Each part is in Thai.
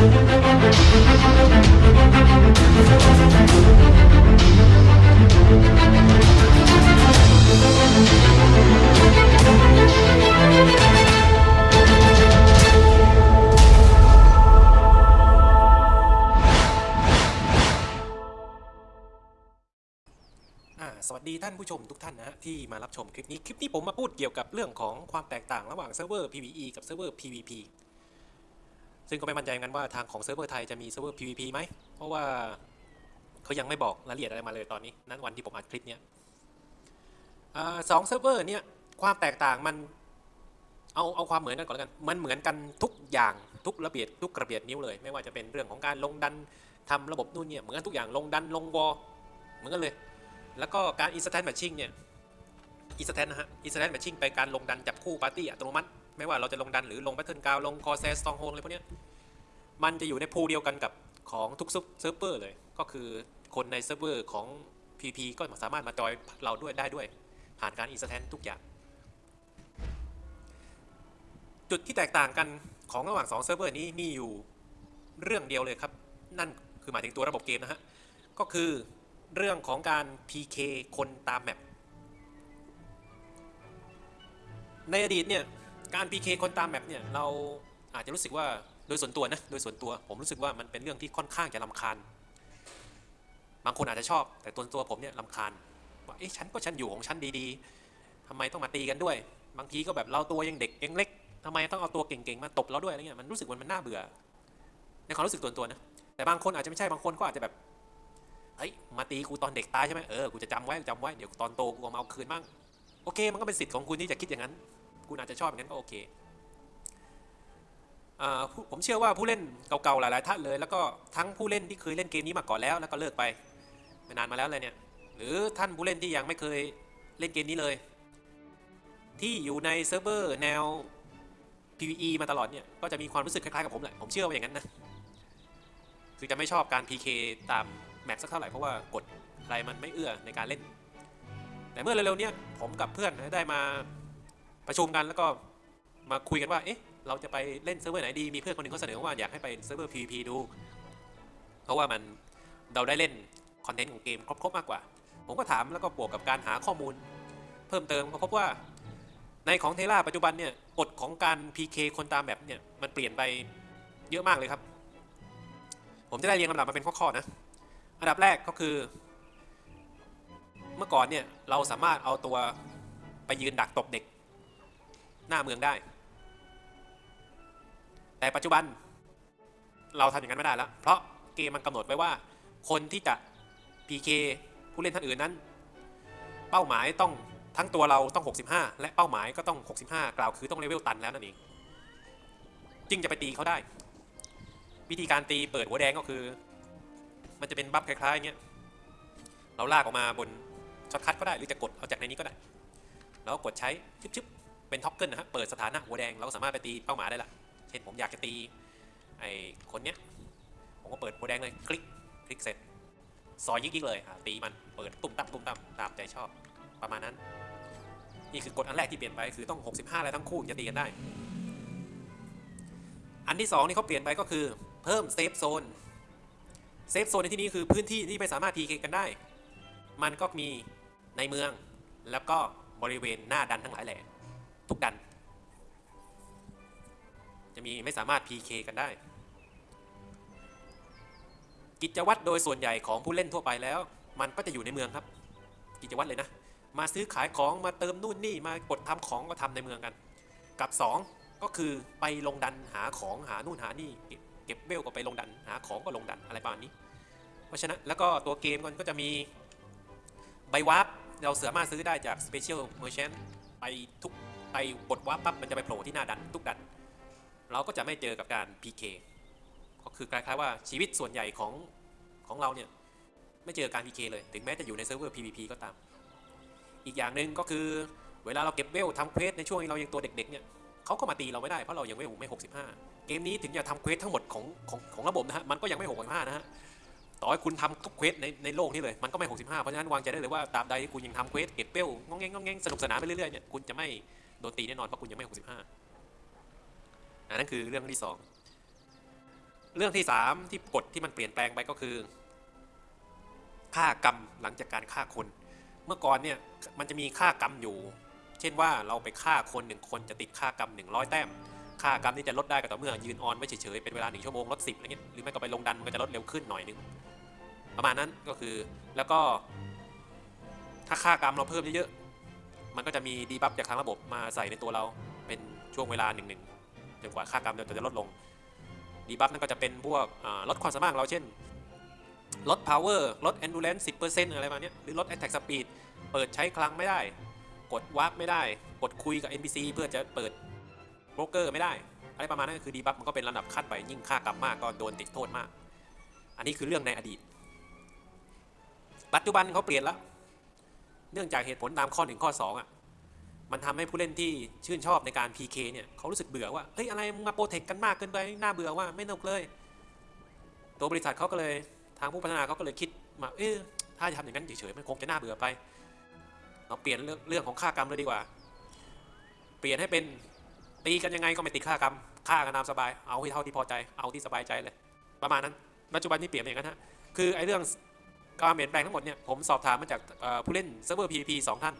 สวัสดีท่านผู้ชมทุกท่านนะฮะที่มารับชมคลิปนี้ คลิปนี้ผมมาพูดเกี่ยวกับเรื่องของความแตกต่างระหว่างเซิร์ฟเวอร์ PVE กับเซิร์ฟเวอร์ PVP ซึ่งก็ไม่มั่นใจเหมือนกันว่าทางของเซิร์ฟเวอร์ไทยจะมีเซิร์ฟเวอร์ PVP ไหม เพราะว่าเขายังไม่บอกรายละเอียดอะไรมาเลยตอนนี้ นั้นวันที่ผมอัดคลิปเนี้ยอสองเซิร์ฟเวอร์เนี่ยความแตกต่างมันเอาเอาความเหมือนกันก่อนแล้วกัน มันเหมือนกันทุกอย่างทุกระเบียดทุกกระเบียดนิ้วเลย ไม่ว่าจะเป็นเรื่องของการลงดันทำระบบนู่นเนี่ยเหมือนกันทุกอย่างลงดันลง war เหมือนกันเลย แล้วก็การ instant matching เนี่ย instant นะฮะ instant matching ไปการลงดันจับคู่ปาร์ตี้อัตโนมัติ ไม่ว่าเราจะลงดันหรือลง battle ground ลง corsair stronghold อะไรพวกนี้มันจะอยู่ใน pool เดียวกันกับของทุกเซิร์ฟเวอร์เลย ก็คือคนในเซิร์ฟเวอร์ของ PVP ก็สามารถมาจอยเราด้วยได้ด้วย ผ่านการ instant ทุกอย่าง จุดที่แตกต่างกันของระหว่าง2เซิร์ฟเวอร์นี้มีอยู่เรื่องเดียวเลยครับ นั่นคือหมายถึงตัวระบบเกมนะฮะ ก็คือเรื่องของการ PK คนตาม mapในอดีตเนี่ย การ PK คนตามแมปเนี่ยเราอาจจะรู้สึกว่าโดยส่วนตัวนะโดยส่วนตัวผมรู้สึกว่ามันเป็นเรื่องที่ค่อนข้างจะลำคาญ บางคนอาจจะชอบ แต่ตัวตัวผมเนี่ยลำคาญว่าเอ๊ะฉันก็ฉันอยู่ของฉันดีๆทำไมต้องมาตีกันด้วย บางทีก็แบบเราตัวยังเด็กยังเล็กทำไมต้องเอาตัวเก่งๆมาตบเราด้วยอะไรเงี้ยมันรู้สึกว่ามันน่าเบื่อในความรู้สึกตัวตัวนะแต่บางคนอาจจะไม่ใช่บางคนก็อาจจะแบบเฮ้ยมาตีกูตอนเด็กตายใช่ไหมเออกูจะจำไว้จำไว้เดี๋ยวตอนโตกูเอามาเอาคืนบ้างโอเค มันก็เป็นสิทธิ์ของคุณที่จะคิดอย่างนั้น คุณอาจจะชอบอย่างนั้นก็โอเคผมเชื่อว่าผู้เล่นเก่าๆหลายๆท่านเลย แล้วก็ทั้งผู้เล่นที่เคยเล่นเกมนี้มาก่อนแล้ว แล้วก็เลิกไปไม่นานมาแล้วเลยเนี่ยหรือท่านผู้เล่นที่ยังไม่เคยเล่นเกมนี้เลย ที่อยู่ในเซิร์ฟเวอร์แนว PVE มาตลอดเนี่ยก็จะมีความรู้สึกคล้ายๆกับผมแหละผมเชื่อว่าอย่างนั้นนะคือจะไม่ชอบการ PK ตาม map สักเท่าไหร่เพราะว่ากฎอะไรมันไม่เอื้อในการเล่น แต่เมื่อเร็วๆนี้ผมกับเพื่อนได้มา ประชุมกันแล้วก็มาคุยกันว่าเอ๊ะเราจะไปเล่นเซิร์ฟเวอร์ไหนดีมีเพื่อนคนหนึ่งเขาเสนอว่าอยากให้ไปเซิร์ฟเวอร์ PVP ดู เพราะว่ามันเราได้เล่นคอนเทนต์ของเกมครบๆมากกว่า ผมก็ถามแล้วก็บวกกับการหาข้อมูล เพิ่มเติมก็พบว่าในของ TERA ปัจจุบันเนี่ยกฎของการ PK คนตาม map เนี่ยมันเปลี่ยนไปเยอะมากเลยครับ ผมจะได้เรียงลำดับมาเป็นข้อๆนะอันดับแรกก็คือ เมื่อก่อนเนี่ยเราสามารถเอาตัวไปยืนดักตบเด็ก หน้าเมืองได้ แต่ปัจจุบัน เราทำอย่างนั้นไม่ได้แล้ว เพราะเกมมันกำหนดไว้ว่า คนที่จะ PK ผู้เล่นท่านอื่นนั้น เป้าหมายต้องทั้งตัวเราต้อง 65 และเป้าหมายก็ต้อง 65 กล่าวคือต้องเลเวลตันแล้วนั่นเองจึงจะไปตีเขาได้ วิธีการตีเปิดหัวแดงก็คือ มันจะเป็น buff คล้ายๆเงี้ยเราลากออกมาบน shortcut ก็ได้หรือจะกดเอาจากในนี้ก็ได้ แล้วกดใช้ชึบๆ เป็น toggle นะฮะเปิดสถานะหัวแดงเราก็สามารถไปตีเป้าหมายได้ละเช่นผมอยากจะตีไอ้คนเนี้ยผมก็เปิดหัวแดงเลยคลิกคลิกเสร็จซอยยิกๆเลยตีมันเปิดตุ้มตั้มตุ้มตั้มตามใจชอบประมาณนั้น นี่คือกฎอันแรกที่เปลี่ยนไปคือต้อง 65แล้วทั้งคู่จะตีกันได้ อันที่สองที่เขาเปลี่ยนไปก็คือเพิ่ม safe zone safe zone ในที่นี้คือพื้นที่ที่ไม่สามารถ PK กันได้ มันก็มีในเมืองแล้วก็บริเวณหน้าดันทั้งหลายแหล่ ทุกดัน จะมีไม่สามารถ PK กันได้ กิจวัตรโดยส่วนใหญ่ของผู้เล่นทั่วไปแล้ว มันก็จะอยู่ในเมืองครับ กิจวัตรเลยนะ มาซื้อขายของมาเติมนู่นนี่มากดทำของก็ทำในเมืองกัน กับ 2 ก็คือไปลงดันหาของหานู่นหานี่เก็บเวลก็ไปลงดันหาของก็ลงดันอะไรประมาณนี้ เพราะฉะนั้นแล้วก็ตัวเกมมันก็จะมีใบวาร์ปเราสามารถซื้อได้จาก Special Merchant ไปทุก ไปกดวาปั๊บมันจะไปโผล่ที่หน้าดันทุกดัน เราก็จะไม่เจอกับการ PK ก็คือคล้ายๆว่าชีวิตส่วนใหญ่ของของเราเนี่ยไม่เจอการ PK เลย ถึงแม้จะอยู่ในเซิร์ฟเวอร์ PVP ก็ตาม อีกอย่างหนึ่งก็คือเวลาเราเก็บเวลทำ quest ในช่วงที่เรายังตัวเด็กๆเนี่ยเขาก็มาตีเราไม่ได้เพราะเรายังไม่หกไม่65เกมนี้ถึงจะทำ quest ทั้งหมดของของของระบบนะฮะมันก็ยังไม่65นะฮะต่อให้คุณทำทุก quest ในในโลกนี้เลยมันก็ไม่65เพราะฉะนั้นวางใจได้เลยว่าตราบใดคุณยังทำ quest เก็บเวลงองแงงงองแงงสนุกสนานไปเรื่อยๆเนี่ยคุณจะไม่ โดนตีแน่นอนเพราะคุณยังไม่ 65อันนั้นคือเรื่องที่สองเรื่องที่สามที่กฎที่มันเปลี่ยนแปลงไปก็คือ ค่ากรรมหลังจากการฆ่าคน เมื่อก่อนเนี่ยมันจะมีค่ากรรมอยู่ เช่นว่าเราไปฆ่าคนหนึ่งคนจะติดค่ากรรม 100 แต้ม ค่ากรรมนี่จะลดได้ก็ต่อเมื่อยืนออนไว้เฉยๆเป็นเวลาหนึ่งชั่วโมงลดสิบอะไรเงี้ยหรือไม่ก็ไปลงดันมันก็จะลดเร็วขึ้นหน่อยนึงประมาณนั้นก็คือแล้วก็ถ้าค่ากรรมเราเพิ่มเยอะ มันก็จะมีดีบัฟจากทางระบบมาใส่ในตัวเราเป็นช่วงเวลาหนึ่งๆจนกว่าค่ากรรมเราจะลดลง debuff นั่นก็จะเป็นพวกลดความสามารถเราเช่น ลด power ลด endurance 10%อะไรประมาณเนี้ยหรือลด attack speed เปิดใช้คลังไม่ได้ กดวาร์ปไม่ได้ กดคุยกับ NPC เพื่อจะเปิดโบรกเกอร์ไม่ได้ อะไรประมาณนั้นก็คือ debuff มันก็เป็นระดับขั้นไปยิ่งค่ากรรมมากก็โดนติดโทษมาก อันนี้คือเรื่องในอดีต ปัจจุบันเขาเปลี่ยนแล้ว เนื่องจากเหตุผลตามข้อ1ข้อ2อะมันทำให้ผู้เล่นที่ชื่นชอบในการ PK เนี่ยเขารู้สึกเบื่อว่าเฮ้ยอะไรมึงมาโปรเทคกันมากเกินไปน่าเบื่อว่าไม่นกเลย ตัวบริษัทเขาก็เลยทางผู้พัฒนาเขาก็เลยคิดมาเออถ้าจะทำอย่างนั้นเฉยๆมันคงจะน่าเบื่อไป เราเปลี่ยนเรื่องเรื่องของค่ากรรมเลยดีกว่า เปลี่ยนให้เป็นตีกันยังไงก็ไม่ติดค่ากรรมฆ่ากันตามสบายเอาให้เท่าที่พอใจเอาที่สบายใจเลย ประมาณนั้นปัจจุบันนี้เปลี่ยนอย่างนั้นฮะคือไอ้เรื่อง การเปลี่ยนแปลงทั้งหมดเนี่ยผมสอบถามมาจากผู้เล่นเซิร์ฟเวอร์ PVP สองท่าน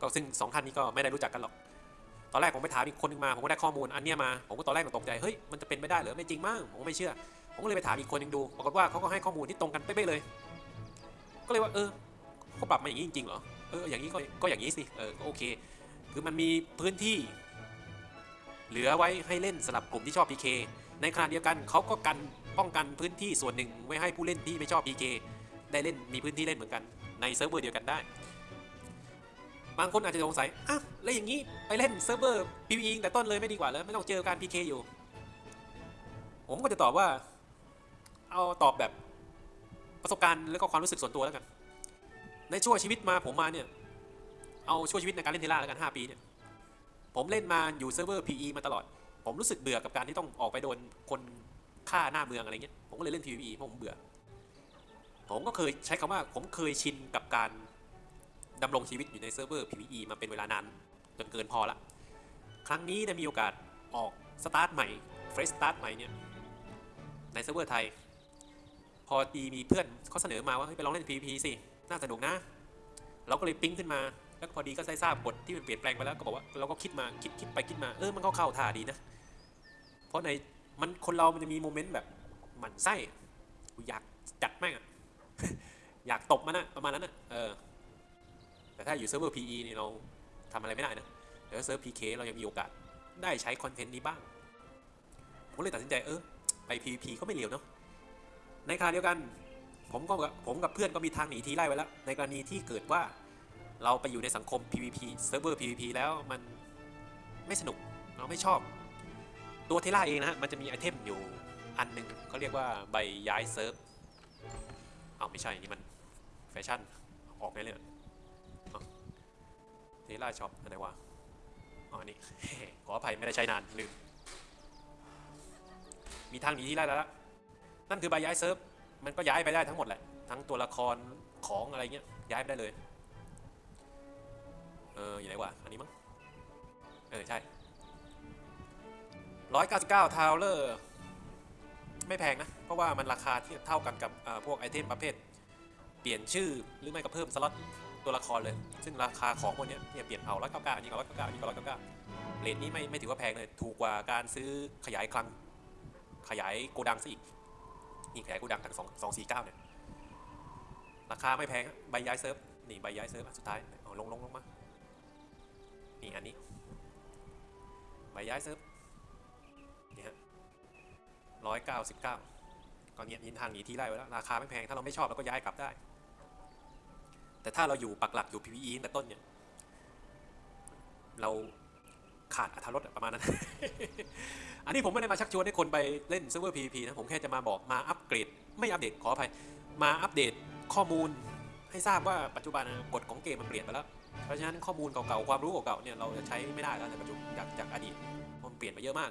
ก็ซึ่งสองท่านนี้ก็ไม่ได้รู้จักกันหรอกตอนแรกผมไปถามอีกคนหนึ่งมาผมก็ได้ข้อมูลอันเนี้ยมาผมก็ตอนแรกก็ตกใจเฮ้ยมันจะเป็นไปได้เหรอไม่จริงมั้งผมก็ไม่เชื่อ ผมก็เลยไปถามอีกคนหนึ่งดูปรากฏว่าเขาก็ให้ข้อมูลที่ตรงกันเป๊ะๆเลย ก็เลยว่าเออเขาปรับมาอย่างนี้จริงๆเหรอเอออย่างนี้ก็ก็อย่างนี้สิเออก็โอเค คือมันมีพื้นที่ เหลือไว้ให้เล่นสำหรับกลุ่มที่ชอบ PK ในขณะเดียวกันเขาก็กันป้องกันพื้นที่ส่วนหนึ่งไว้ให้ผู้เล่นที่ไม่ชอบ PK ได้เล่นมีพื้นที่เล่นเหมือนกันในเซิร์ฟเวอร์เดียวกันได้ บางคนอาจจะสงสัยอะแล้วอย่างนี้ไปเล่นเซิร์ฟเวอร์ PVE แต่ต้นเลยไม่ดีกว่าเลยไม่ต้องเจอการ PK อยู่ ผมก็จะตอบว่า เอาตอบแบบประสบการณ์แล้วก็ความรู้สึกส่วนตัวแล้วกัน ในช่วงชีวิตมาผมมาเนี่ย เอาช่วงชีวิตในการเล่น TERA แล้วกัน5ปีเนี่ยผมเล่นมาอยู่เซิร์ฟเวอร์ PVE มาตลอด ผมรู้สึกเบื่อกับการที่ต้องออกไปโดนคนฆ่าหน้าเมืองอะไรเงี้ย ผมก็เลยเล่น PVE เพราะผมเบื่อ ผมก็เคยใช้คำว่าผมเคยชินกับการดำรงชีวิตอยู่ในเซิร์ฟเวอร์ PVE มาเป็นเวลานานจนเกินพอละ ครั้งนี้ได้มีโอกาสออกสตาร์ทใหม่ fresh start ใหม่เนี่ยในเซิร์ฟเวอร์ไทย พอดีมีเพื่อนเขาเสนอมาว่าเฮ้ยไปลองเล่น PVP สิ น่าสนุกนะ เราก็เลยปิ๊งขึ้นมา แล้วพอดีก็ได้ทราบกฎที่มันเปลี่ยนแปลงไปแล้วก็บอกว่าเราก็คิดมาคิดคิดไปคิดมาเออมันก็เข้าท่าดีนะ เพราะในมันคนเรามันจะมีโมเมนต์แบบหมั่นไส้อยากจัดแม่งอะ อยากตบมันอะประมาณนั้นอะเออแต่ถ้าอยู่เซิร์ฟเวอร์ PVE นี่เราทำอะไรไม่ได้นะแต่ว่าเซิร์ฟ PK เรายังมีโอกาสได้ใช้คอนเทนต์นี้บ้าง ผมเลยตัดสินใจเออไป PVP ก็ไม่เลวเนาะในขณะเดียวกันผมก็กับผมกับเพื่อนก็มีทางหนีทีไล่ไว้แล้ว ในกรณีที่เกิดว่าเราไปอยู่ในสังคม PVP เซิร์ฟเวอร์ PVP แล้วมันไม่สนุกเราไม่ชอบ ตัว TERA เองนะฮะมันจะมีไอเทมอยู่อันหนึ่งเขาเรียกว่าใบย้ายเซิร์ฟ เอาไม่ใช่นี่มันแฟชั่นออกไงเลย TERA shop อะไรวะอ๋อนี่ขออภัยไม่ได้ใช้นานลืมมีทางหนีทีไล่แล้วละนั่นคือใบย้ายเซิร์ฟมันก็ย้ายไปได้ทั้งหมดแหละทั้งตัวละครของอะไรเงี้ยย้ายไปได้เลยเอออยู่ไหนวะอันนี้มั้งเออใช่199ทาวเลอร์ ไม่แพงนะ เพราะว่ามันราคาที่เท่ากันกับพวกไอเทมประเภท เปลี่ยนชื่อหรือไม่ก็เพิ่มสล็อตตัวละครเลย ซึ่งราคาของพวกเนี้ยเนี่ยเปลี่ยนเอา199อันนี้ก็199อันนี้ก็199เรทนี้ไม่ไม่ถือว่าแพงเลย ถูกกว่าการซื้อขยายคลัง ขยายโกดังซะอีกนี่ขยายโกดังทั้ง2 249เก้าเนี่ย ราคาไม่แพงใบย้ายเซิร์ฟ นี่ใบย้ายเซิร์ฟสุดท้ายเอาลงลงลงมา นี่อันนี้ ใบย้ายเซิร์ฟ นี่ฮะ ร้อยเก้าสิบเก้าก็เนี่ยยินทางหนีที่ไล่ไว้แล้วราคาไม่แพงถ้าเราไม่ชอบเราก็ย้ายกลับได้ แต่ถ้าเราอยู่ปักหลักอยู่ PVE แต่ต้นเนี่ยเราขาดอรรถรสอะประมาณนั้น อันนี้ผมไม่ได้มาชักชวนให้คนไปเล่นเซิร์ฟเวอร์ PVP นะ ผมแค่จะมาบอกมาอัปเกรด ไม่อัปเดตขออภัย มาอัปเดตข้อมูลให้ทราบว่าปัจจุบันกฎของเกมมันเปลี่ยนไปแล้ว เพราะฉะนั้นข้อมูลเก่าๆ ความรู้เก่าๆ เนี่ยเราจะใช้ไม่ได้แล้วในปัจจุบันจากจากอดีตมันเปลี่ยนไปเยอะมาก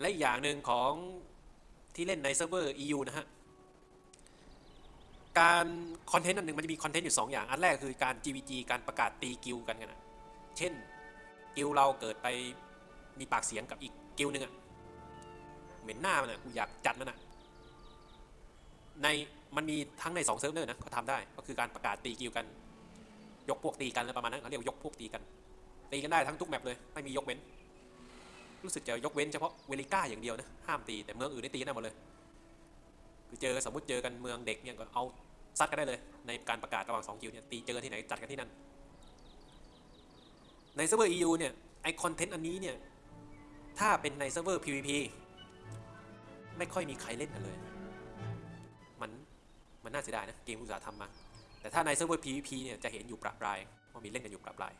และอีกอย่างหนึ่งของที่เล่นในเซิร์ฟเวอร์ EU นะฮะ การคอนเทนต์อันหนึ่งมันจะมีคอนเทนต์อยู่ 2 อย่าง อันแรกคือการ GVG การประกาศตีกิลกันกันนะเช่นกิลเราเกิดไปมีปากเสียงกับอีกกิลหนึ่งอะเหม็นหน้ามันอะกูอยากจัดมันอะในมันมีทั้งในสองเซิร์ฟเวอร์นะเขาทำได้ก็คือการประกาศตีกิลกัน ยกพวกตีกันอะไรประมาณนั้นเขาเรียกยกพวกตีกันตีกันได้ทั้งทุกแมปเลยไม่มียกเว้น รู้สึกจะยกเว้นเฉพาะเวลิก้าอย่างเดียวนะห้ามตีแต่เมืองอื่นได้ตีกันได้หมดเลยคือเจอสมมติเจอกันเมืองเด็กเนี่ยก็เอาซัดกันได้เลย ในการประกาศระหว่างสองกิลเนี่ยตีเจอที่ไหนจัดกันที่นั่นในเซิร์ฟเวอร์ EU เนี่ยไอ้คอนเทนต์อันนี้เนี่ยถ้าเป็นในเซิร์ฟเวอร์ PVP ไม่ค่อยมีใครเล่นกันเลย มันมันน่าเสียดายนะเกมอุตสาห์ทำมา แต่ถ้าในเซิร์ฟเวอร์ PVP เนี่ยจะเห็นอยู่ประปรายว่ามีเล่นกันอยู่ประปราย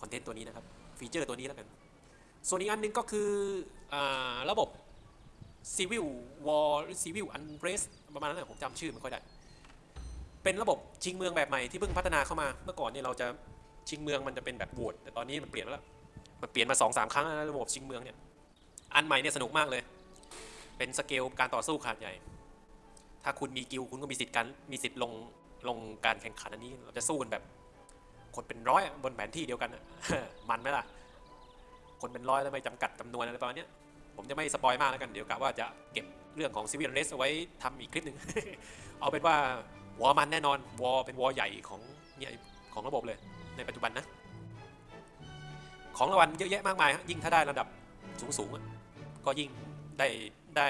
คอนเทนต์ตัวนี้นะครับฟีเจอร์ตัวนี้แล้วกัน ส่วนอีกอันหนึ่งก็คืออระบบ Civil War หรือ Civil Unrest ประมาณนั้นแหละผมจำชื่อไม่ค่อยได้ เป็นระบบชิงเมืองแบบใหม่ที่เพิ่งพัฒนาเข้ามา เมื่อก่อนเนี่ยเราจะชิงเมืองมันจะเป็นแบบโหวตแต่ตอนนี้มันเปลี่ยนแล้ว มันเปลี่ยนมาสองสามครั้งแล้วระบบชิงเมืองเนี่ย อันใหม่เนี่ยสนุกมากเลย เป็นสเกลการต่อสู้ขนาดใหญ่ ถ้าคุณมีกิลคุณก็มีสิทธิ์การมีสิทธิ์ลงลงการแข่งขันอันนี้ เราจะสู้กันแบบ คนเป็นร้อยบนแผนที่เดียวกัน มันไหมล่ะ คนเป็นร้อยแล้วไม่จำกัดจำนวนอะไรประมาณนี้ผมจะไม่ spoil มากแล้วกันเดี๋ยวกะว่าจะเก็บเรื่องของ Civil Unrest เอาไว้ทำอีกคลิปหนึ่งเอาเป็นว่าวอมันแน่นอนวอเป็นวอใหญ่ของเนี่ยของระบบเลยในปัจจุบันนะ ของรางวัลเยอะแยะมากมายยิ่งถ้าได้ระดับสูงสูงๆก็ยิ่งได้ได้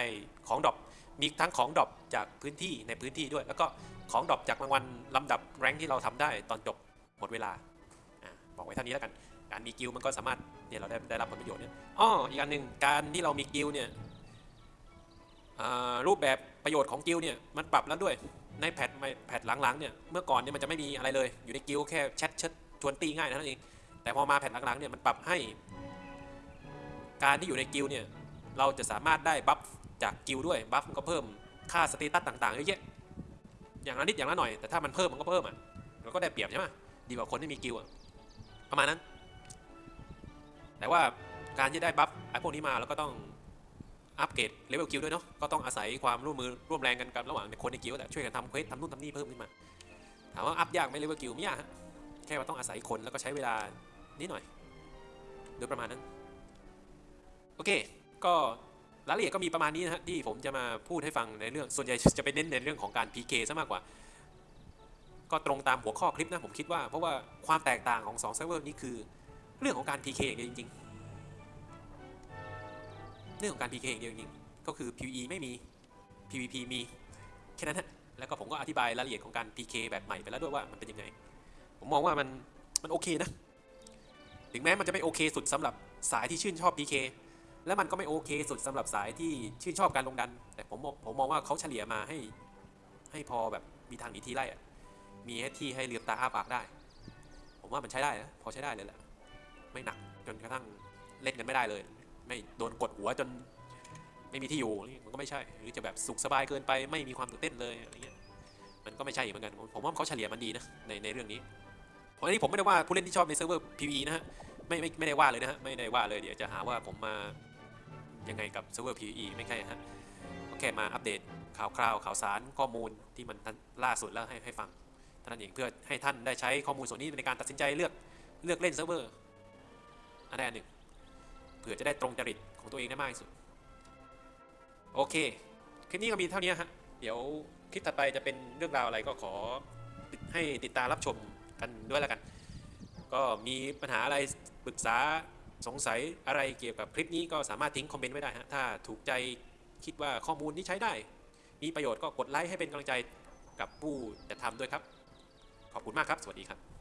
ของ drop มีทั้งของ drop จากพื้นที่ในพื้นที่ด้วย แล้วก็ของ drop จากรางวัลลำดับ rank ที่เราทำได้ตอนจบหมดเวลาอบอกไว้เท่านี้แล้วกัน การมีกิลมันก็สามารถเนี่ยเราได้ได้รับผลประโยชน์เนี่ยอ้ออีกอันหนึ่งการที่เรามีกิลเนี่ยรูปแบบประโยชน์ของกิลเนี่ยมันปรับแล้วด้วยใน patch patch หลังๆเนี่ยเมื่อก่อนเนี่ยมันจะไม่มีอะไรเลย อยู่ในกิลแค่แชทเชิดชวนตีง่ายนั้นเองแต่พอมา patch หลังๆเนี่ยมันปรับให้ การที่อยู่ในกิลเนี่ยเราจะสามารถได้ buff จากกิลด์ด้วย buff ก็เพิ่มค่า status ต่างๆเยอะแยะอย่างละนิดอย่างละหน่อยแต่ถ้ามันเพิ่มมันก็เพิ่มอะเราก็ได้เปรียบใช่ไหมดีกว่าคนที่มีกิลด์อะประมาณนั้น แต่ว่าการที่ได้ buff ไอ้พวกนี้มาเราก็ต้องอัปเกรด level guild ด้วยเนาะก็ต้องอาศัยความร่วมมือร่วมแรงกันกับระหว่างคนในกิลด์แหละช่วยกันทำ quest ทำนู่นทำนี่เพิ่มขึ้นมา ถามว่า up ยากไหม level guild ไม่ยากฮะแค่ว่าต้องอาศัยคนแล้วก็ใช้เวลานิดหน่อยโดยประมาณนั้น โอเค ก็รายละเอียดก็มีประมาณนี้นะฮะที่ผมจะมาพูดให้ฟังในเรื่องส่วนใหญ่จะไปเน้นในเรื่องของการ PK ซะมากกว่า ก็ตรงตามหัวข้อคลิปนะผมคิดว่าเพราะว่าความแตกต่างของ2เซิร์ฟเวอร์นี้คือ เรื่องของการ PK อย่างเดียวจริงๆ เรื่องของการ PK อย่างเดียวจริงๆ ก็คือ PVE ไม่มี PVP มีแค่นั้นฮะ แล้วก็ผมก็อธิบายรายละเอียดของการ PK แบบใหม่ไปแล้วด้วยว่ามันเป็นยังไง ผมมองว่ามันมันโอเคนะ ถึงแม้มันจะไม่โอเคสุดสำหรับสายที่ชื่นชอบ PK และมันก็ไม่โอเคสุดสำหรับสายที่ชื่นชอบการลงดัน แต่ผมมองผมมองว่าเขาเฉลี่ยมาให้ ให้พอแบบมีทางหนีทีไล่ะมีให้ที่ให้เลือบตาอ้าปากได้ ผมว่ามันใช้ได้นะพอใช้ได้เลยแหละ ไม่หนักจนกระทั่งเล่นกันไม่ได้เลย ไม่โดนกดหัวจนไม่มีที่อยู่นี่มันก็ไม่ใช่ หรือจะแบบสุขสบายเกินไปไม่มีความตื่นเต้นเลยอะไรเงี้ยมันก็ไม่ใช่เหมือนกันผมผมว่าเขาเฉลี่ยมันดีนะในในเรื่องนี้เพราะนี้ผมไม่ได้ว่าผู้เล่นที่ชอบในเซิร์ฟเวอร์ PVE นะฮะไม่ไม่ไม่ได้ว่าเลยนะฮะไม่ได้ว่าเลยเดี๋ยวจะหาว่าผมมายังไงกับเซิร์ฟเวอร์ PVE ไม่ใช่ฮะก็แค่มาอัปเดตข่าวคราวข่าวสารข้อมูลที่มันล่าสุดแล้วให้ให้ฟังท่านนเองเพื่อให้ท่านได้ใช้ข้อมูลส่วนนี้ในการตัดสินใจเลือกเลือกเล่นเซิร์ฟเวอร์ อันใดอันหนึ่งเผื่อจะได้ตรงจริตของตัวเองได้มากที่สุด โอเค คลิปนี้ก็มีเท่านี้ฮะ เดี๋ยวคลิปถัดไปจะเป็นเรื่องราวอะไรก็ขอให้ติดตามรับชมกันด้วยแล้วกัน ก็มีปัญหาอะไรปรึกษาสงสัยอะไรเกี่ยวกับคลิปนี้ก็สามารถทิ้งคอมเมนต์ไว้ได้ฮะ ถ้าถูกใจคิดว่าข้อมูลที่ใช้ได้ มีประโยชน์ก็กดไลค์ให้เป็นกำลังใจกับผู้จะทำด้วยครับ ขอบคุณมากครับ สวัสดีครับ